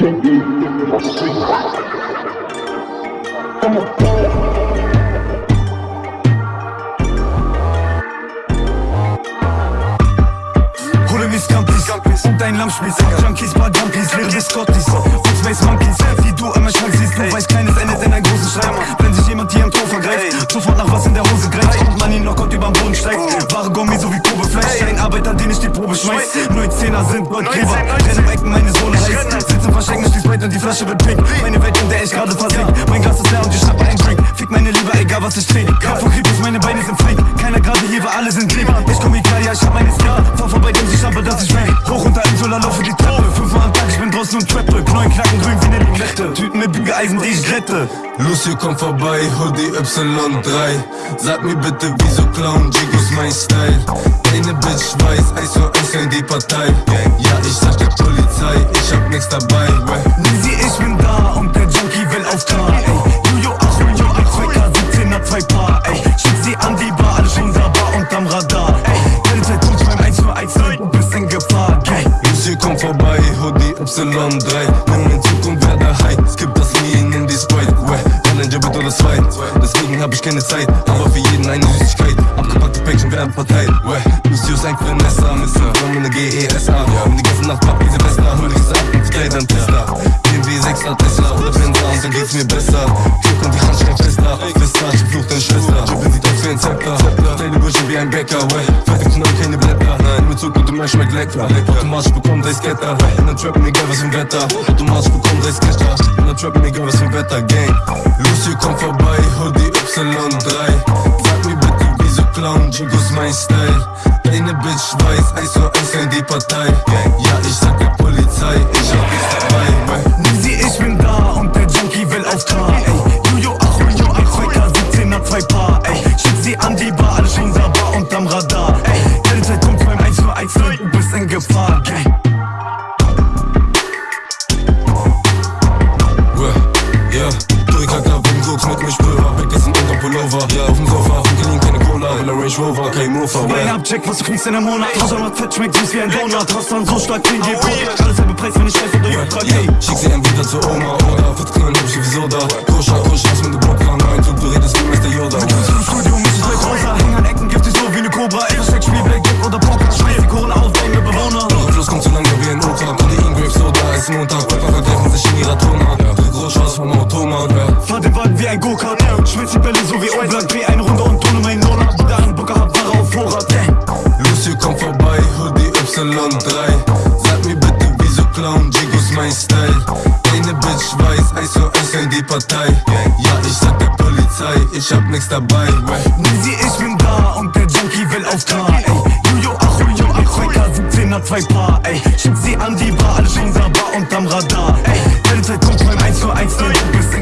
Hole mir Scampis und dein Lammspieß Junkies, paar Jumpies, leere Biscottis Und Space Monkeys, wie du immer Schrank siehst Du weißt, kleines endet in ein großes Streit Wenn sich jemand hier im Tor vergreift Sofort nach was in der Hose greift Und man ihn Knockout überm Boden steigt Wahre Gummi, so wie den ich die Probe schmeiß. Neun Zehner sind Goldgräber Renn im Ecken, meine Sohle heiß Sitz im Verstecken, schließ weit und die Flasche wird pink Meine Welt, in der ich gerade versink Mein Glas ist leer und ich schnappe einen Drink. Fick meine Liebe, egal was ich trinke Liglette Tüten mit Bügeleisen, die ich glätte Lucio kommt vorbei, Hoodie Y3 Sag mir bitte, wieso klauen Jigos mein Style? Deine Bitch weiß, eins für eins in die Partei. Ja, ich sag der Polizei, ich hab nix dabei. Nisi, ich bin da und der Junkie will auf Klar, ey. Jujo, ach, Jujo, ach, 2K, 17er, 2 Paar, ey. Schick sie an die Bar, alles schon da, Bar unterm Radar, ey. Geld tut beim 1 für 1, du bist in Gefahr, Lucio kommt vorbei, Hoodie Y3 keine Zeit Aber für jeden eine Süßigkeit, abgepackte Päckchen werden verteilt Lucio ist ein Finesser, schmeckt lecker Automatisch bekommt sei Scatter, und dann trappen egal was im Wetter. Automatisch bekommt sei Sketcher, und dann trappen egal was im Wetter, Gang. Lucio kommt vorbei, Hoodie Y3 Sag mir bitte, wieso klauen Jigos mein Style? Deine Bitch weiß, eins für eins in die Partei. Ja, ich sag der Polizei, ich hab nichts dabei Mein well Abcheck, was du kriegst in einem Monat? Macht fett, schmeckt süß wie ein Donut. Dann so stark den Depot Alles halbe Preis, wenn ich scheiß oder Jutta Ja, schick sie entweder zur Oma oder wird knallen, hab ich wie Soda Koscher, aus mit dem Block lang Ein Zug, du redest wie Meister Yoda. Im Studio ich gleich rosa Häng an Ecken, giftig so wie ne Cobra. Ey, Versteck, Spiel, Blackjack oder Poker. Schmeiß die Kohlen auf, dein Bewohner. Eure Fluss kommt zu lang, wie ein Opa Kodein, Grape Soda, ist Montag. Rapper Deine Bitch weiß, eins für eins in die Partei. Ja, ich sag der Polizei, ich hab nix dabei. Nisi, ich bin da und der Junkie will auf Ey, Jujo, ach, ach, 2K, 17er, 2 Paar Ey, schick sie an die Bar, alles schon da, Bar unterm Radar Ey, Geld kommt beim 1 für 1, du bist